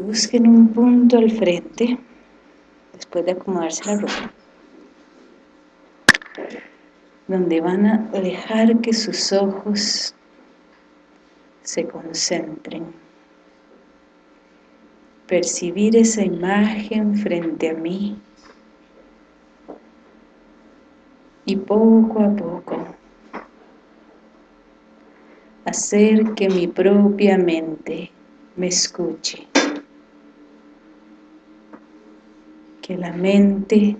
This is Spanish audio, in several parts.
busquen un punto al frente después de acomodarse la ropa donde van a dejar que sus ojos se concentren. Percibir esa imagen frente a mí y poco a poco hacer que mi propia mente me escuche que la mente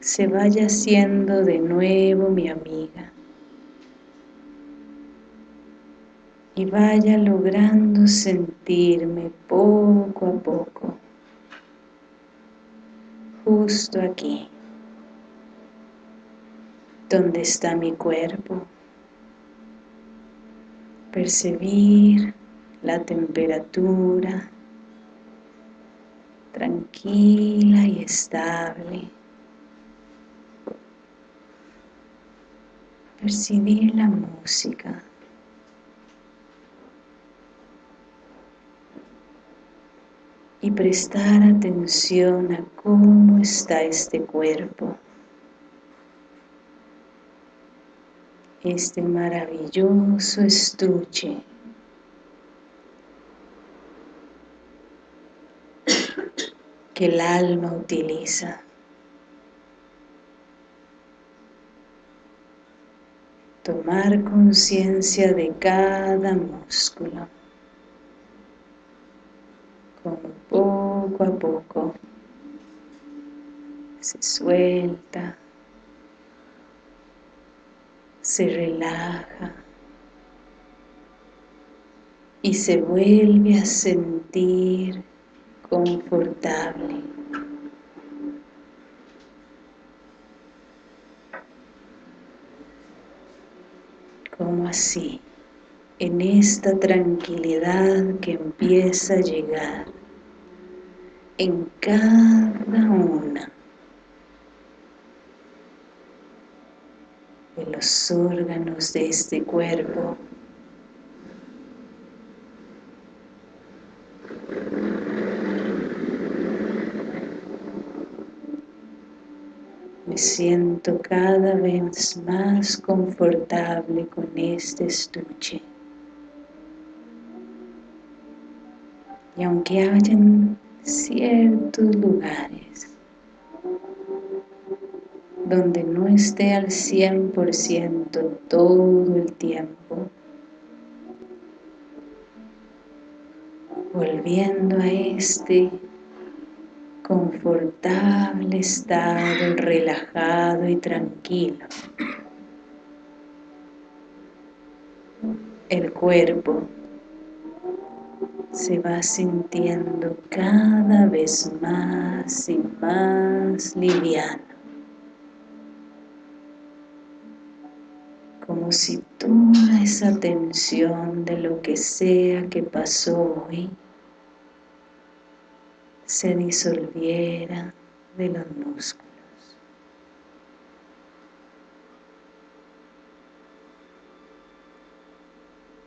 se vaya haciendo de nuevo mi amiga. Y vaya logrando sentirme poco a poco justo aquí donde está mi cuerpo. Percibir la temperatura tranquila y estable. Percibir la música. Y prestar atención a cómo está este cuerpo. Este maravilloso estuche que el alma utiliza. Tomar conciencia de cada músculo, como poco a poco se suelta, se relaja y se vuelve a sentir confortable. como así, en esta tranquilidad que empieza a llegar en cada una de los órganos de este cuerpo Me siento cada vez más confortable con este estuche. Y aunque hayan ciertos lugares donde no esté al 100% todo el tiempo, volviendo a este confortable estado, relajado y tranquilo. El cuerpo se va sintiendo cada vez más y más liviano. Como si toda esa tensión de lo que sea que pasó hoy se disolviera de los músculos.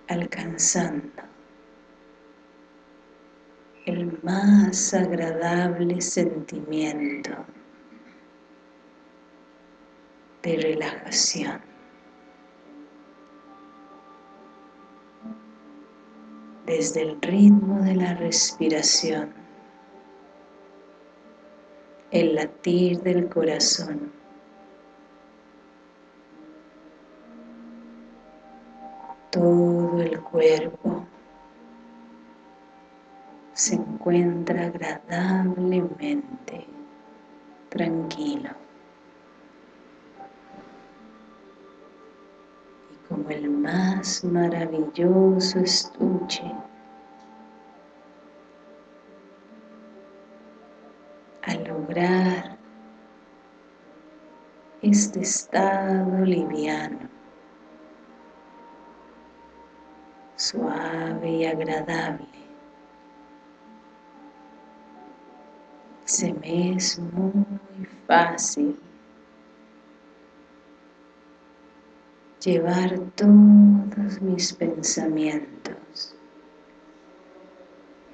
alcanzando el más agradable sentimiento de relajación. Desde el ritmo de la respiración el latir del corazón. Todo el cuerpo se encuentra agradablemente tranquilo. Y como el más maravilloso estuche este estado liviano, suave y agradable. Se me es muy fácil llevar todos mis pensamientos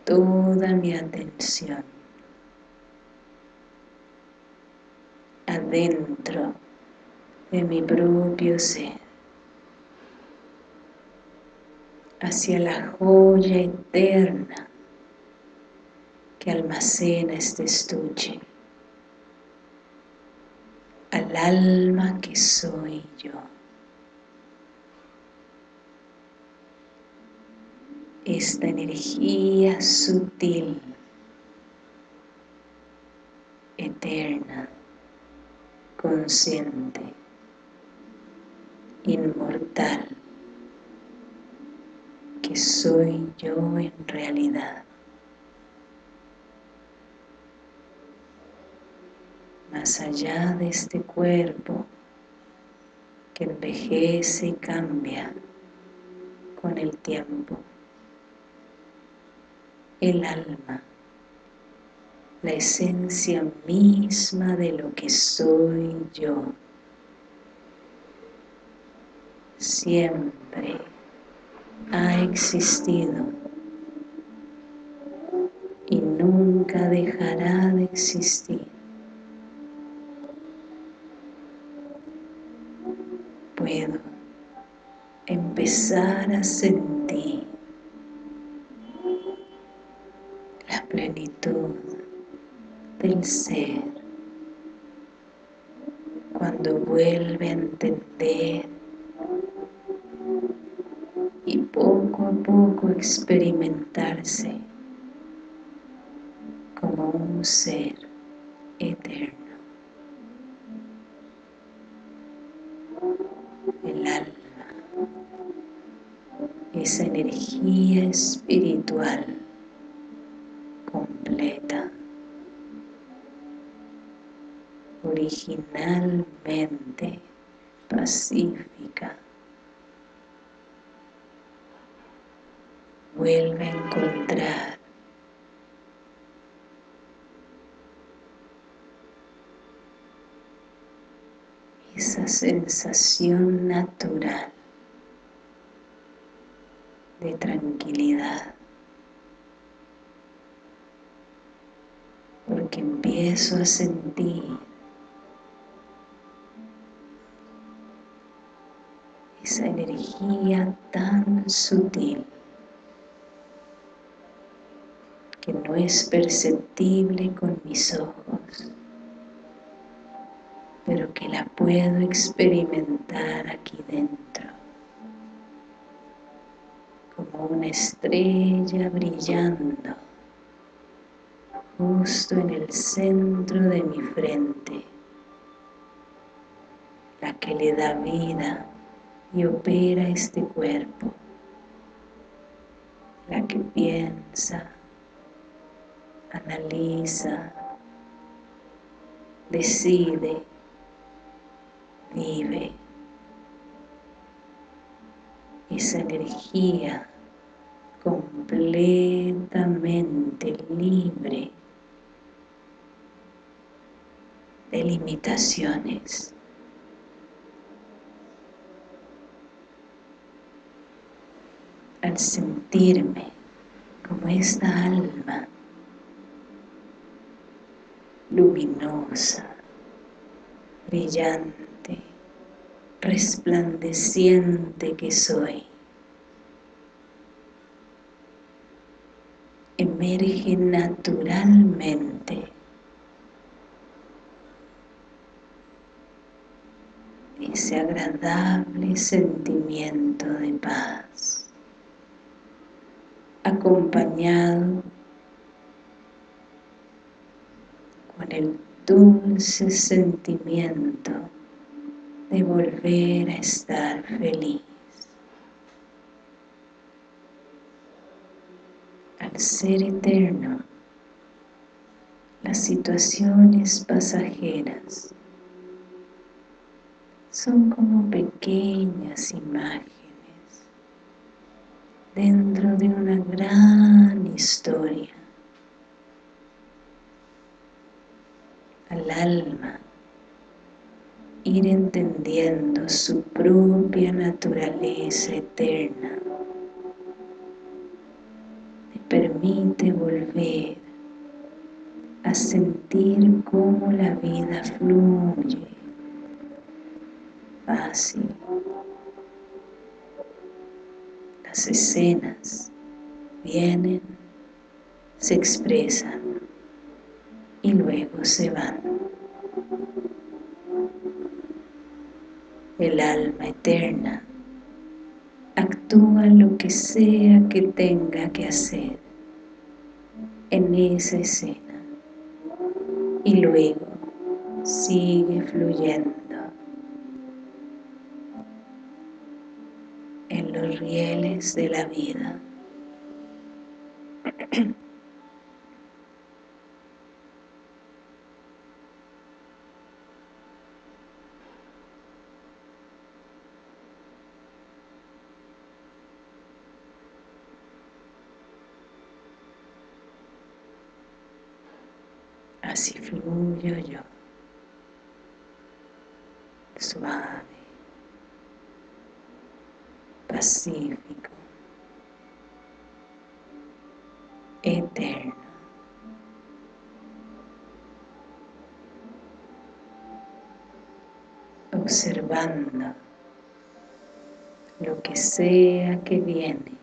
toda mi atención adentro de mi propio ser. Hacia la joya eterna que almacena este estuche. Al alma que soy yo. Esta energía sutil, eterna, consciente, inmortal, que soy yo en realidad. Más allá de este cuerpo que envejece y cambia con el tiempo. El alma, la esencia misma de lo que soy yo. Siempre ha existido y nunca dejará de existir. Puedo empezar a sentir ser cuando vuelve a entender. Y poco a poco experimentarse como un ser eterno. El alma, esa energía espiritual originalmente pacífica, vuelve a encontrar esa sensación natural de tranquilidad porque empiezo a sentir tan sutil que no es perceptible con mis ojos, pero que la puedo experimentar aquí dentro, como una estrella brillando justo en el centro de mi frente, la que le da vida y opera este cuerpo, la que piensa, analiza, decide, vive. Esa energía completamente libre de limitaciones. Al sentirme como esta alma luminosa, brillante, resplandeciente que soy. Emerge naturalmente ese agradable sentimiento de paz, acompañado con el dulce sentimiento de volver a estar feliz. Al ser eterno, las situaciones pasajeras son como pequeñas imágenes dentro de una gran historia al alma ir entendiendo su propia naturaleza eterna. Le permite volver a sentir cómo la vida fluye fácil. Las escenas vienen, se expresan y luego se van. El alma eterna actúa lo que sea que tenga que hacer en esa escena y luego sigue fluyendo rieles de la vida. Así fluyo yo, suave, pacífico, eterno. Observando lo que sea que viene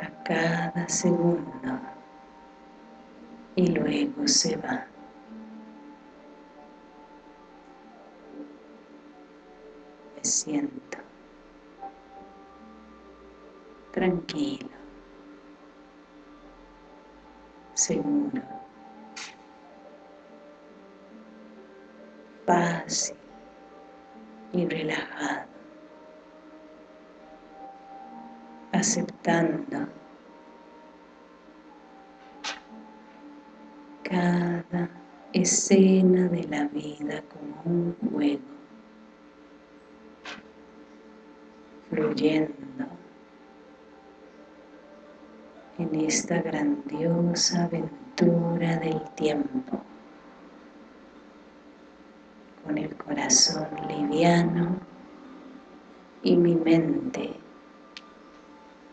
a cada segundo y luego se va. Tranquilo, seguro, fácil y relajado, aceptando cada escena de la vida como un juego, fluyendo en esta grandiosa aventura del tiempo, con el corazón liviano y mi mente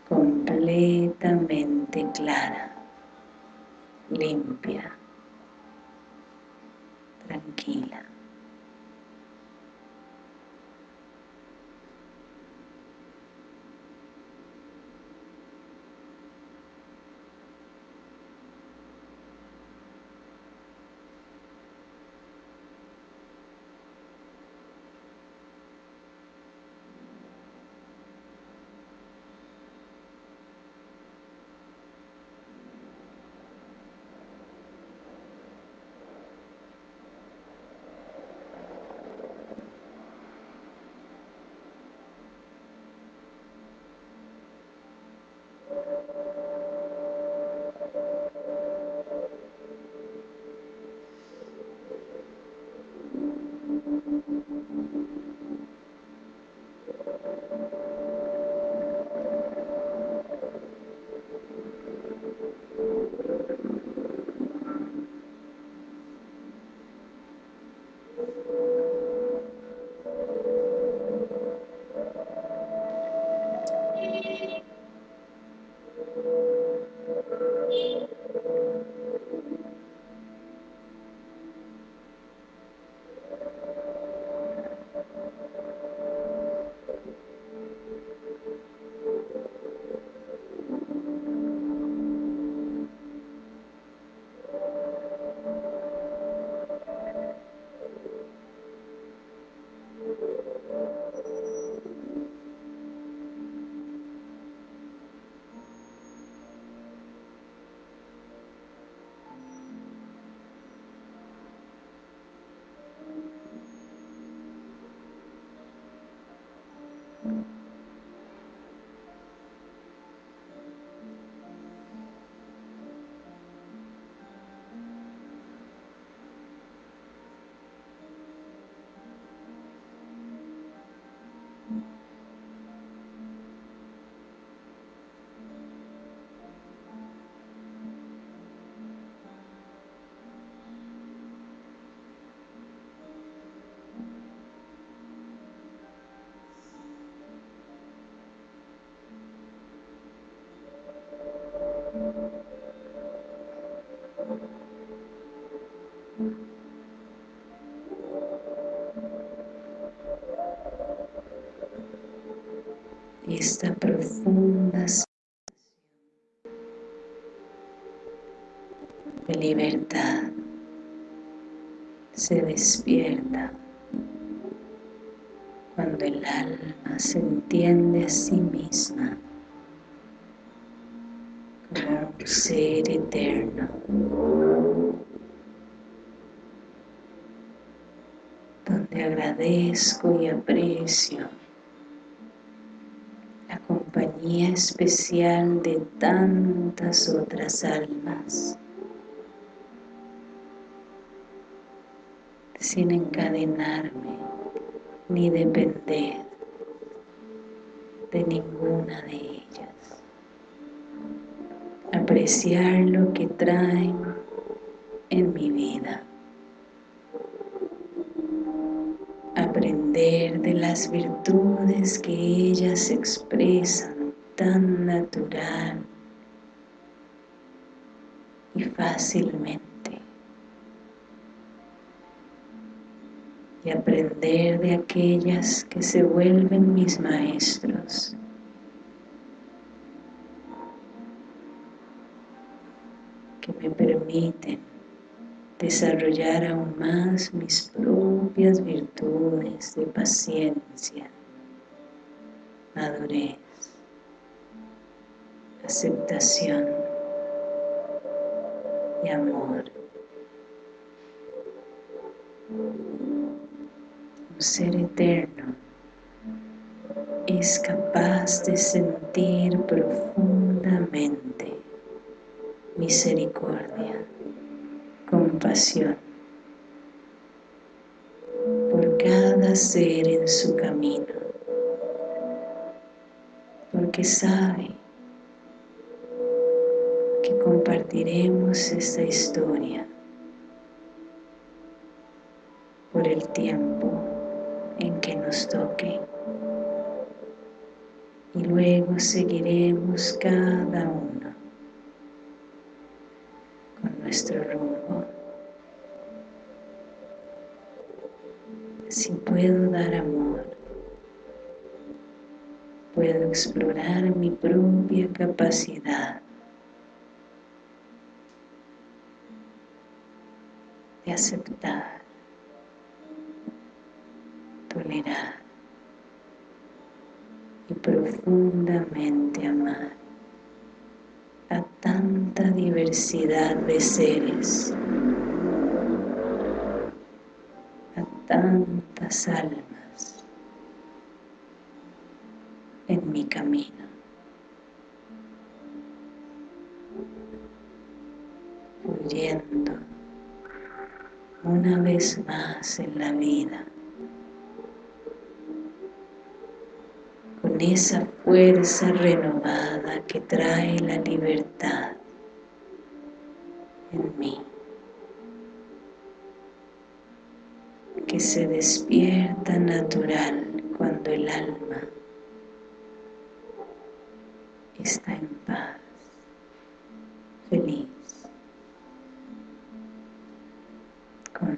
completamente clara, limpia tranquila. Esta profunda de libertad se despierta cuando el alma se entiende a sí misma como un ser eterno. Donde agradezco y aprecio especial de tantas otras almas. Sin encadenarme ni depender de ninguna de ellas. Apreciar lo que traen en mi vida. Aprender de las virtudes que ellas expresan tan natural y fácilmente. Y aprender de aquellas que se vuelven mis maestros. Que me permiten desarrollar aún más mis propias virtudes de paciencia, madurez, aceptación y amor. Un ser eterno es capaz de sentir profundamente misericordia, compasión por cada ser en su camino, porque sabe compartiremos esta historia por el tiempo en que nos toque y luego seguiremos cada uno con nuestro rumbo. Si puedo dar amor, puedo explorar mi propia capacidad aceptar, tolerar y profundamente amar a tanta diversidad de seres, a tantas almas en mi camino. fluyendo una vez más en la vida. Con esa fuerza renovada que trae la libertad en mí. Que se despierta natural cuando el alma está en paz,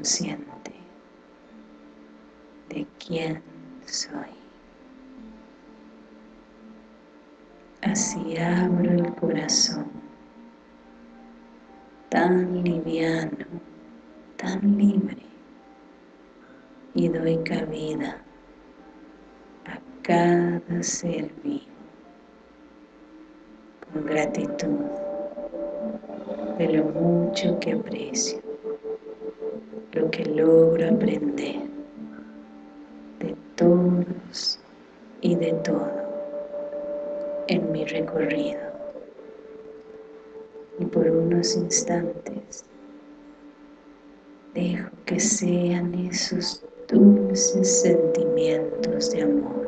consciente de quién soy. Así abro el corazón, tan liviano, tan libre, y doy cabida a cada ser vivo con gratitud de lo mucho que aprecio lo que logro aprender de todos y de todo en mi recorrido. Y por unos instantes dejo que sean esos dulces sentimientos de amor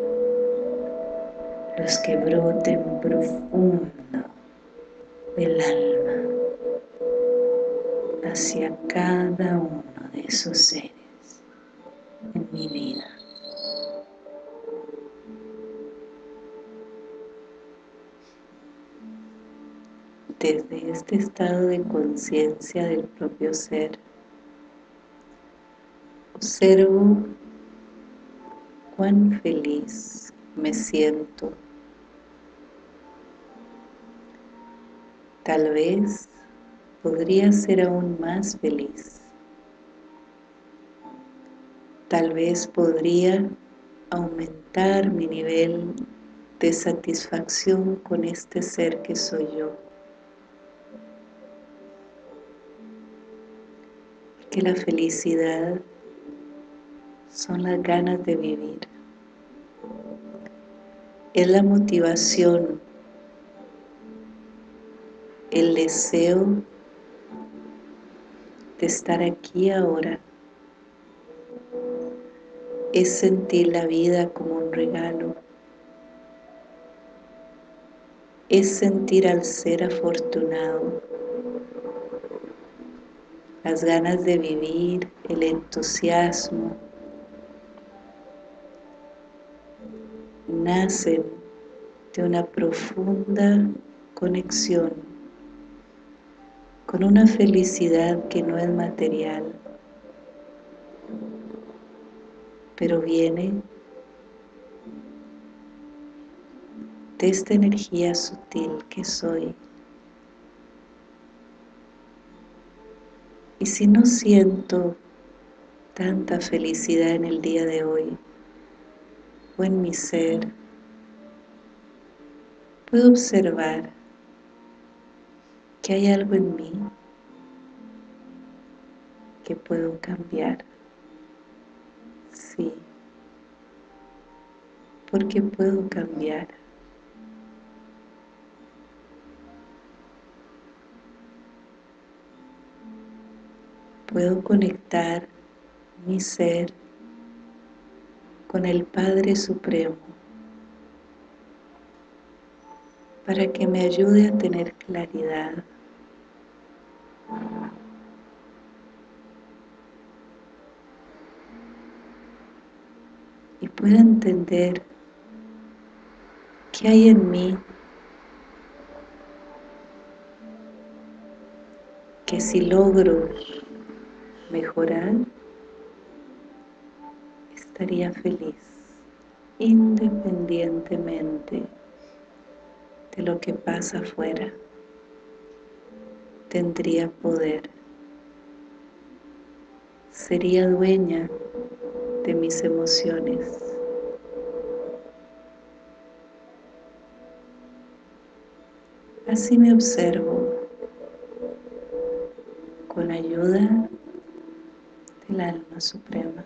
los que broten profundo del alma hacia cada uno de esos seres en mi vida. Desde este estado de conciencia del propio ser, Observo cuán feliz me siento. Tal vez podría ser aún más feliz. Tal vez podría aumentar mi nivel de satisfacción con este ser que soy yo. Que la felicidad son las ganas de vivir. Es la motivación, el deseo de estar aquí ahora. Es sentir la vida como un regalo. Es sentir al ser afortunado las ganas de vivir, el entusiasmo, nacen de una profunda conexión con una felicidad que no es material, pero viene de esta energía sutil que soy. Y si no siento tanta felicidad en el día de hoy, o en mi ser, puedo observar que hay algo en mí que puedo cambiar. Sí, porque puedo cambiar. Puedo conectar mi ser con el Padre Supremo para que me ayude a tener claridad pueda entender qué hay en mí que si logro mejorar estaría feliz independientemente de lo que pasa afuera. Tendría poder. Sería dueña de mis emociones. Así me observo con ayuda del alma suprema.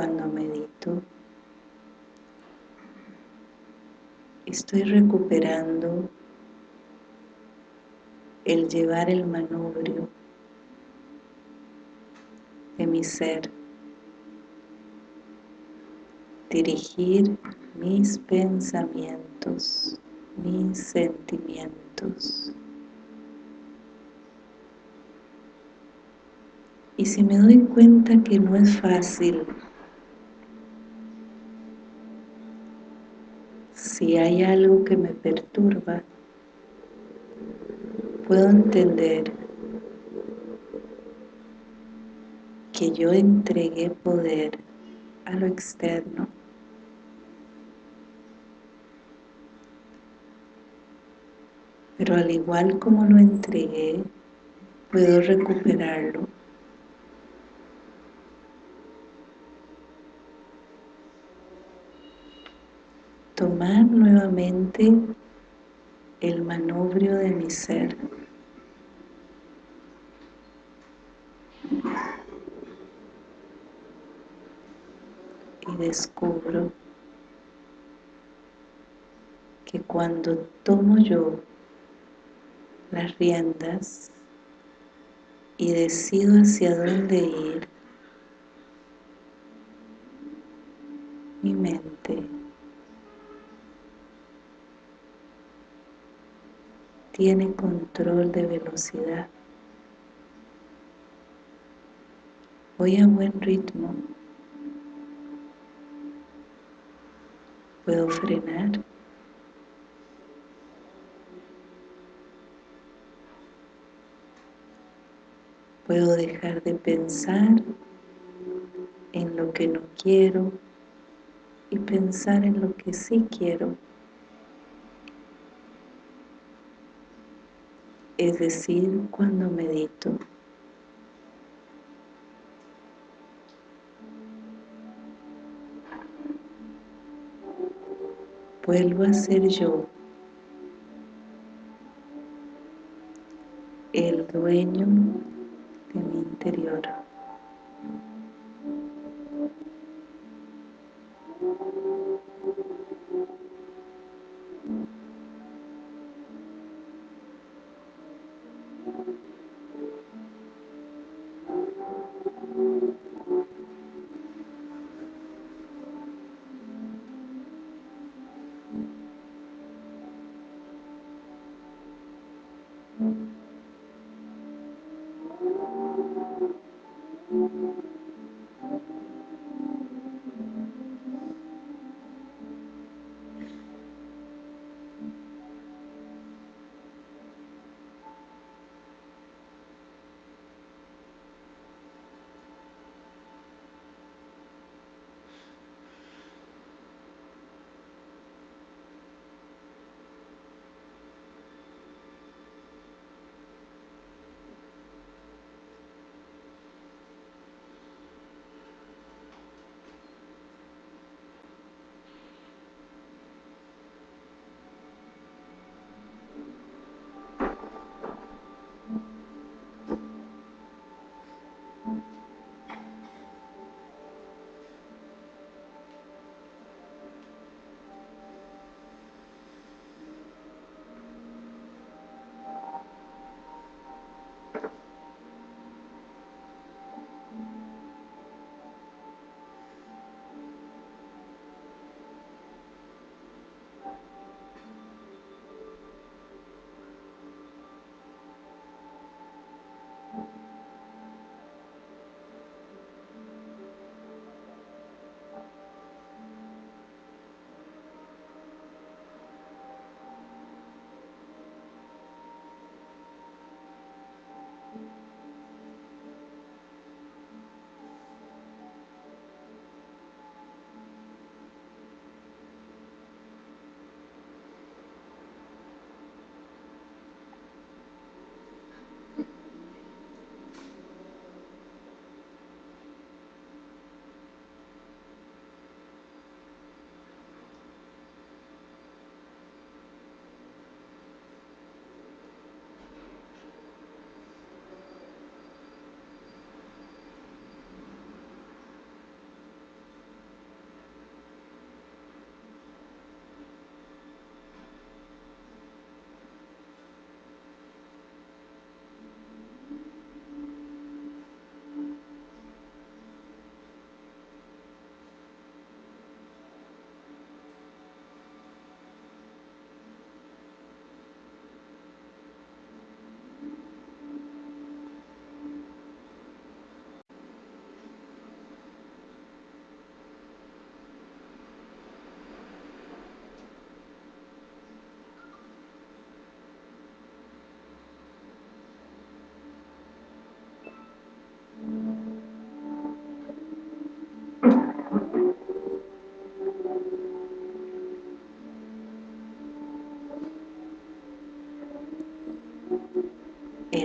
Cuando medito estoy recuperando el llevar el manubrio de mi ser, dirigir mis pensamientos, mis sentimientos. Y si me doy cuenta que no es fácil, si hay algo que me perturba, puedo entender que yo entregué poder a lo externo. Pero al igual como lo entregué, puedo recuperarlo tomar nuevamente el manubrio de mi ser. Y descubro que cuando tomo yo las riendas y decido hacia dónde ir, mi mente tiene control de velocidad. Voy a buen ritmo. Puedo frenar. Puedo dejar de pensar en lo que no quiero y pensar en lo que sí quiero. Es decir, cuando medito. Vuelvo a ser yo, el dueño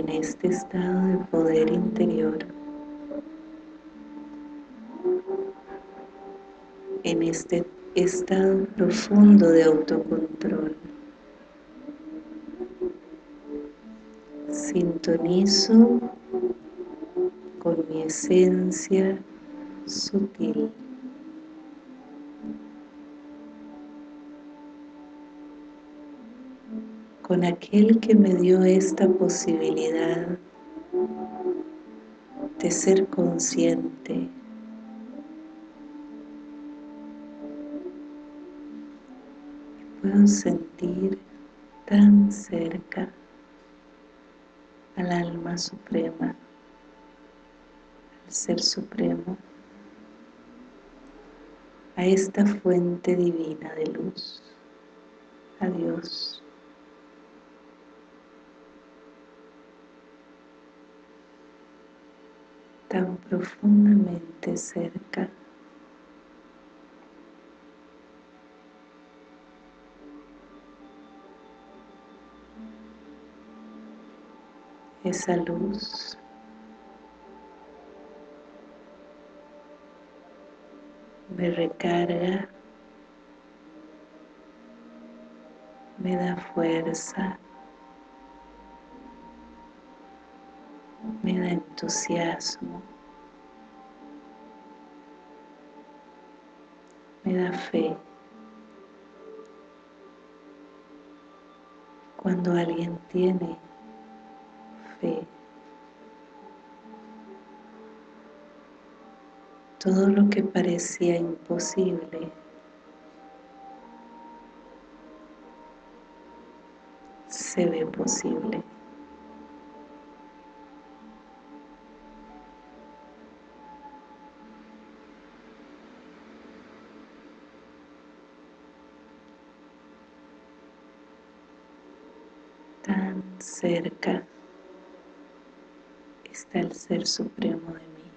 en este estado de poder interior, en este estado profundo de autocontrol. Sintonizo con mi esencia sutil. Con aquel que me dio esta posibilidad de ser consciente puedo sentir tan cerca al alma suprema, al ser supremo, a esta fuente divina de luz, a Dios. Tan profundamente cerca. Esa luz me recarga me da fuerza entusiasmo, me da fe. Cuando alguien tiene fe, todo lo que parecía imposible se ve posible. Cerca está el Ser Supremo de mí.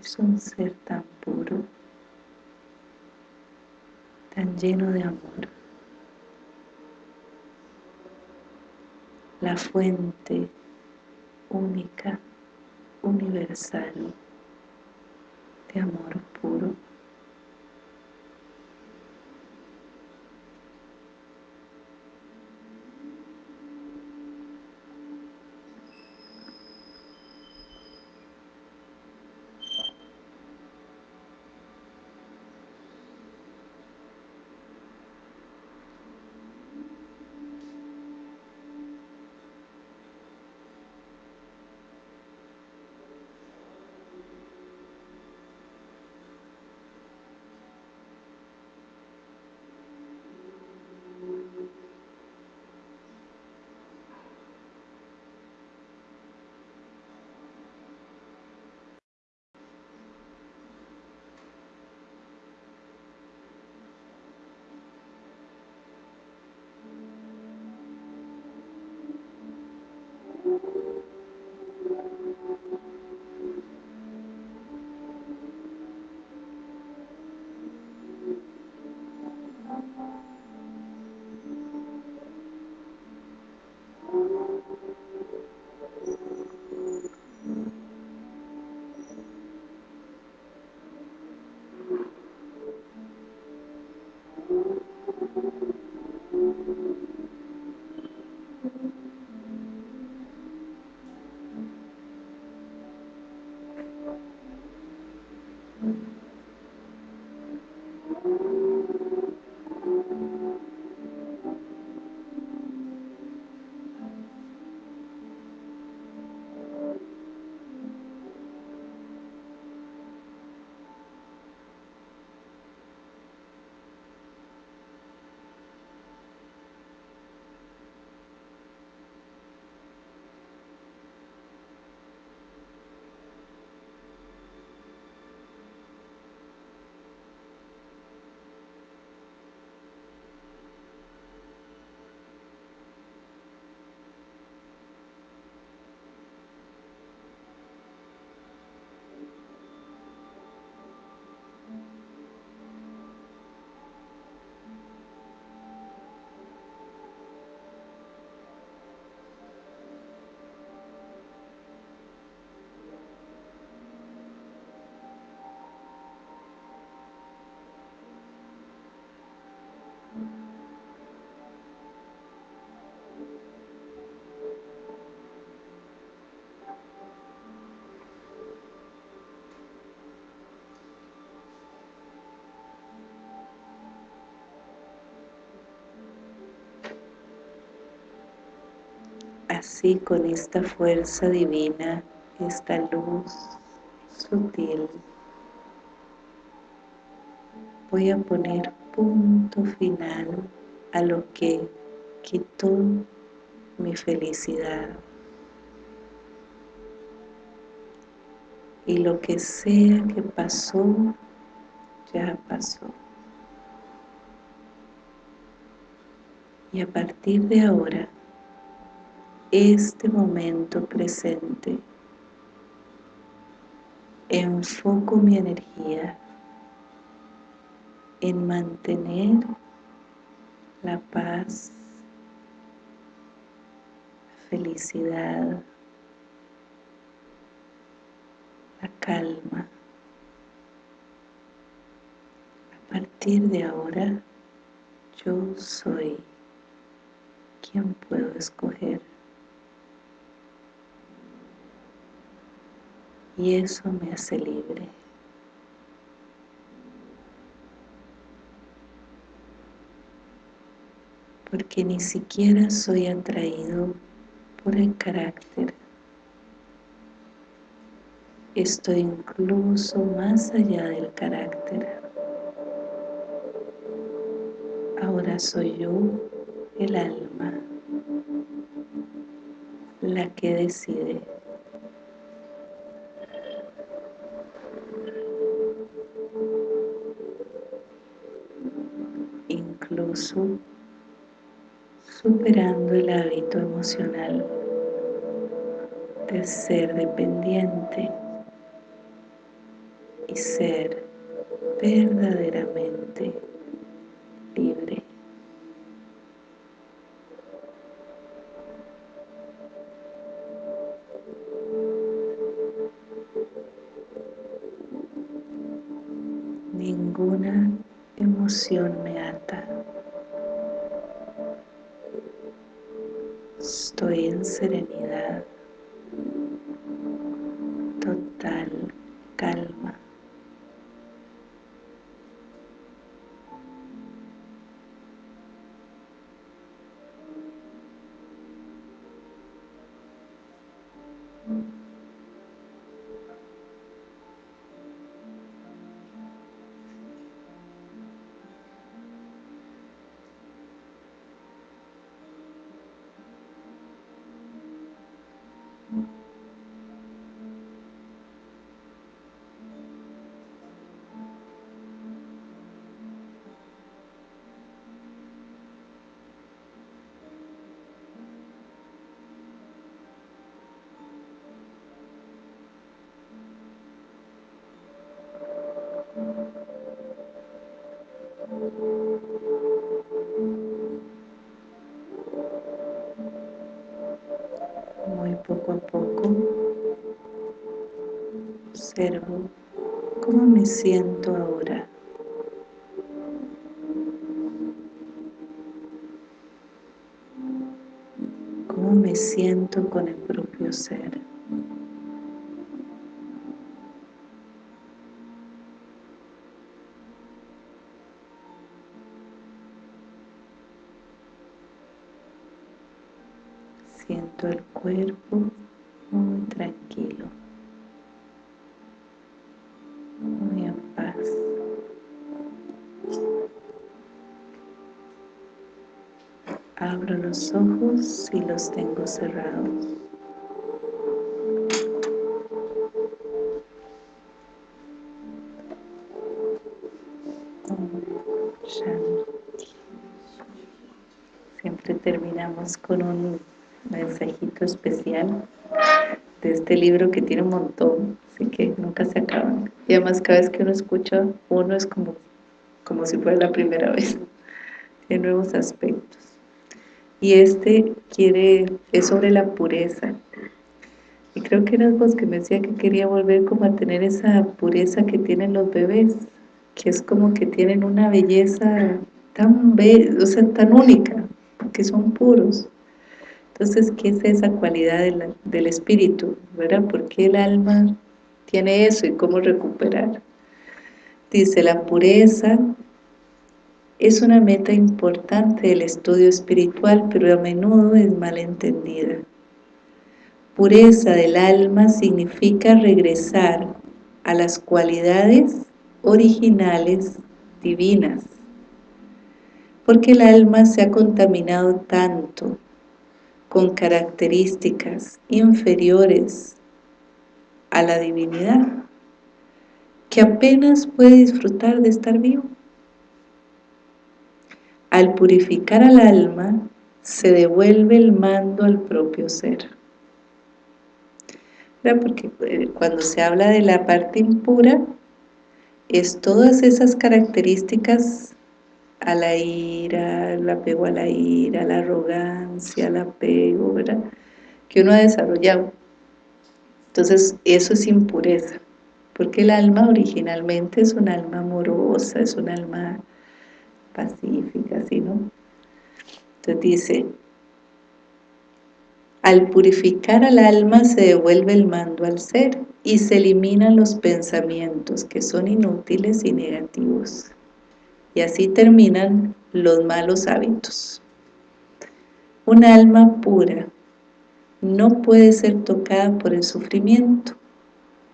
Es un ser tan puro, tan lleno de amor. La fuente única, universal de amor puro. Así con esta fuerza divina, esta luz sutil, voy a poner punto final a lo que quitó mi felicidad. Y lo que sea que pasó, ya pasó. Y a partir de ahora, este momento presente, enfoco mi energía en mantener la paz, la felicidad, la calma. A partir de ahora, yo soy quien puedo escoger. Y eso me hace libre. Porque ni siquiera soy atraído por el carácter. Estoy incluso más allá del carácter. Ahora soy yo el alma la que decide superando el hábito emocional de ser dependiente y ser verdaderamente observo cómo me siento ahora. Cómo me siento con el propio ser. Y los tengo cerrados. Siempre terminamos con un mensajito especial de este libro que tiene un montón, así que nunca se acaban. Y además cada vez que uno escucha uno es como, como si fuera la primera vez, tiene nuevos aspectos. Y este quiere, es sobre la pureza. Y creo que eras vos que me decía que quería volver como a tener esa pureza que tienen los bebés, que es como que tienen una belleza tan, be o sea, tan única, porque son puros. Entonces, ¿qué es esa cualidad del espíritu? ¿Verdad? ¿Por qué el alma tiene eso y cómo recuperar? Dice, la pureza es una meta importante del estudio espiritual, pero a menudo es mal entendida. pureza del alma significa regresar a las cualidades originales divinas, porque el alma se ha contaminado tanto con características inferiores a la divinidad, que apenas puede disfrutar de estar vivo. Al purificar al alma, se devuelve el mando al propio ser. Porque eh, cuando se habla de la parte impura, es todas esas características a la ira, el apego a la ira, la arrogancia, el apego, ¿verdad? Que uno ha desarrollado. Entonces, eso es impureza, porque el alma originalmente es un alma amorosa, es un alma pacífica, ¿sí, no? Entonces dice, al purificar al alma se devuelve el mando al ser y se eliminan los pensamientos que son inútiles y negativos y así terminan los malos hábitos. Un alma pura no puede ser tocada por el sufrimiento.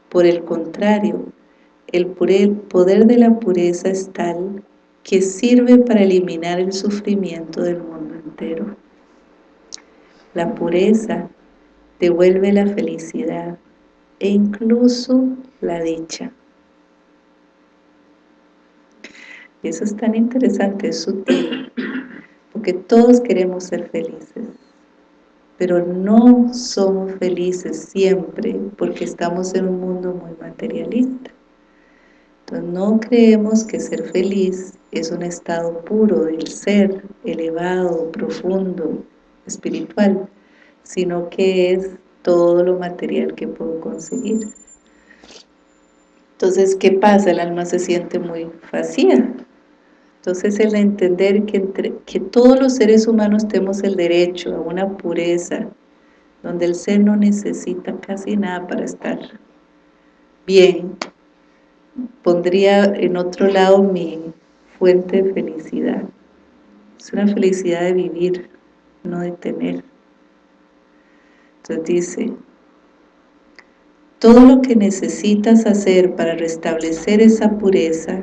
Por el contrario, el poder de la pureza es tal que sirve para eliminar el sufrimiento del mundo entero. La pureza devuelve la felicidad e incluso la dicha. eso es tan interesante, es sutil, porque todos queremos ser felices, pero no somos felices siempre porque estamos en un mundo muy materialista. Entonces no creemos que ser feliz es un estado puro del ser, elevado, profundo, espiritual, sino que es todo lo material que puedo conseguir. Entonces, ¿qué pasa? El alma se siente muy vacía, entonces el entender que, entre, que todos los seres humanos tenemos el derecho a una pureza, donde el ser no necesita casi nada para estar bien, pondría en otro lado mi fuente de felicidad. Es una felicidad de vivir, no de tener. Entonces dice, todo lo que necesitas hacer para restablecer esa pureza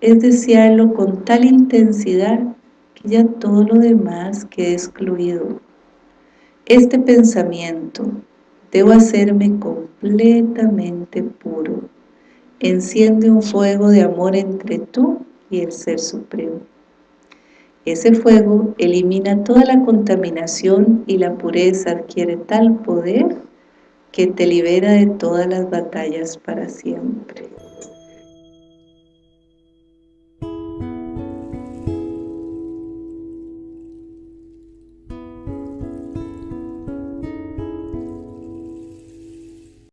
es desearlo con tal intensidad que ya todo lo demás quede excluido. Este pensamiento, debo hacerme completamente puro, enciende un fuego de amor entre tú y el Ser Supremo. Ese fuego elimina toda la contaminación y la pureza adquiere tal poder que te libera de todas las batallas para siempre.